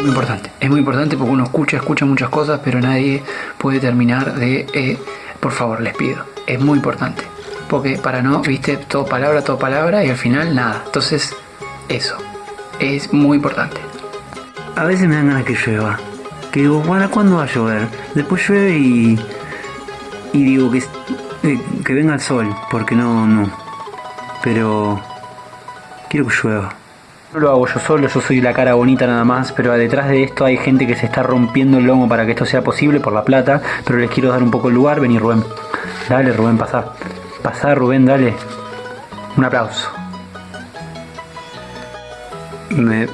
Muy importante, es muy importante porque uno escucha, escucha muchas cosas, pero nadie puede terminar de, eh, por favor, les pido, es muy importante. Porque para no, viste, todo palabra, todo palabra y al final nada. Entonces, eso, es muy importante. A veces me dan ganas que llueva. Que digo, ¿para cuándo va a llover? Después llueve y. Y digo que, eh, que venga el sol, porque no, no. Pero. Quiero que llueva. No lo hago yo solo, yo soy la cara bonita nada más, pero detrás de esto hay gente que se está rompiendo el lomo para que esto sea posible por la plata, pero les quiero dar un poco el lugar, vení Rubén. Dale Rubén, pasá. Pasá Rubén, dale. Un aplauso. Me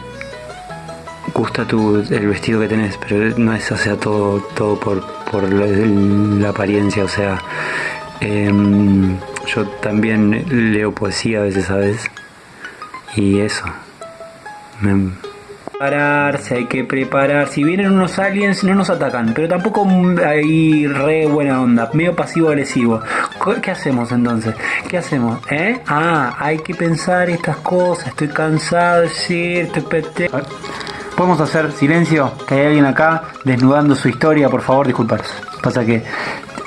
gusta tu, el vestido que tenés, pero no es, o sea, todo, todo por, por la, apariencia, o sea, em, yo también leo poesía a veces, ¿sabes? Y eso. Me... Prepararse, hay que preparar. Si vienen unos aliens, no nos atacan, pero tampoco hay re buena onda, medio pasivo-agresivo. ¿Qué hacemos entonces? ¿Qué hacemos? ¿Eh? Ah, hay que pensar estas cosas. Estoy cansado, sí, estoy. ¿Podemos hacer silencio? Que hay alguien acá desnudando su historia, por favor, disculparos. Pasa que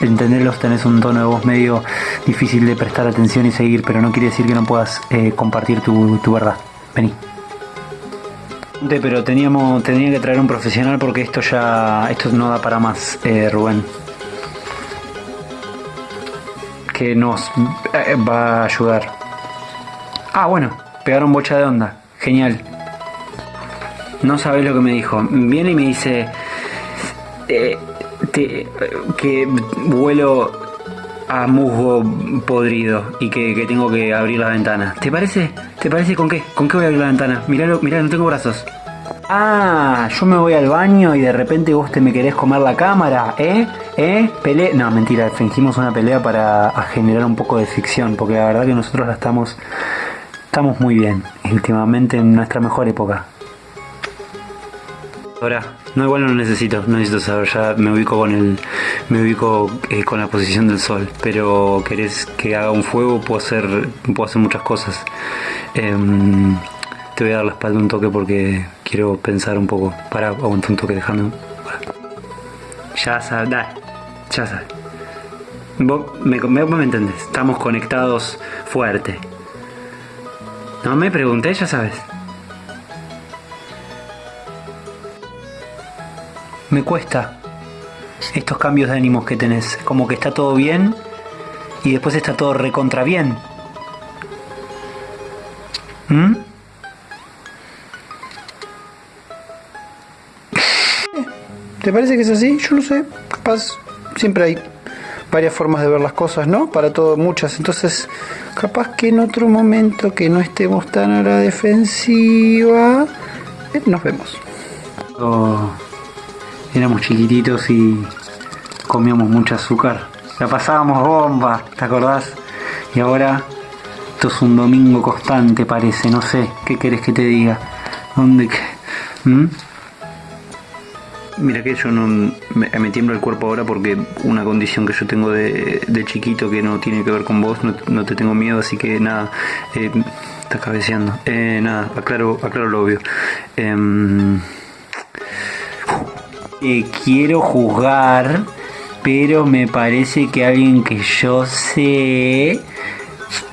entenderlos tenés un tono de voz medio difícil de prestar atención y seguir, pero no quiere decir que no puedas eh, compartir tu, tu verdad. Vení. Pero teníamos, tenía que traer un profesional porque esto ya, esto no da para más, eh, Rubén. Que nos eh, va a ayudar. Ah, bueno, pegaron bocha de onda. Genial. No sabes lo que me dijo. Viene y me dice eh, que vuelo a musgo podrido y que, que, tengo que abrir la ventana. ¿Te parece? ¿Te parece con qué? ¿Con qué voy a abrir la ventana? Mirá, mirá, no tengo brazos. Ah, yo me voy al baño y de repente vos te me querés comer la cámara, ¿eh? ¿Eh? Pelea. No, mentira, fingimos una pelea para generar un poco de ficción, porque la verdad que nosotros la estamos. Estamos muy bien, últimamente en nuestra mejor época. Ahora, no igual no necesito, no necesito saber, ya me ubico con el. me ubico eh, con la posición del sol, pero querés que haga un fuego, puedo hacer. puedo hacer muchas cosas. Eh, te voy a dar la espalda un toque porque quiero pensar un poco. Para, aguanta un toque, dejando. Ya sabes, dale, ya sabes. Vos me, me, me entendés, estamos conectados fuerte. No me pregunté, ya sabes. Me cuesta estos cambios de ánimos que tenés. Como que está todo bien y después está todo recontra bien. ¿Mm? ¿Te parece que es así? Yo no sé. Capaz siempre hay varias formas de ver las cosas, ¿no? Para todo, muchas. Entonces, capaz que en otro momento que no estemos tan a la defensiva, eh, nos vemos. Oh, éramos chiquititos y comíamos mucho azúcar. La pasábamos bomba, ¿te acordás? Y ahora esto es un domingo constante, parece. No sé, ¿qué querés que te diga? ¿Dónde? ¿Mm? Mira que yo no me, me, tiembla el cuerpo ahora porque una condición que yo tengo de, de chiquito que no tiene que ver con vos, no, no te tengo miedo, así que nada, eh, estás cabeceando. Eh, nada, aclaro, aclaro lo obvio. Eh, quiero juzgar, pero me parece que alguien que yo sé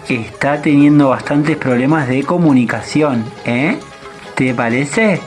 está teniendo bastantes problemas de comunicación, ¿eh? ¿Te parece?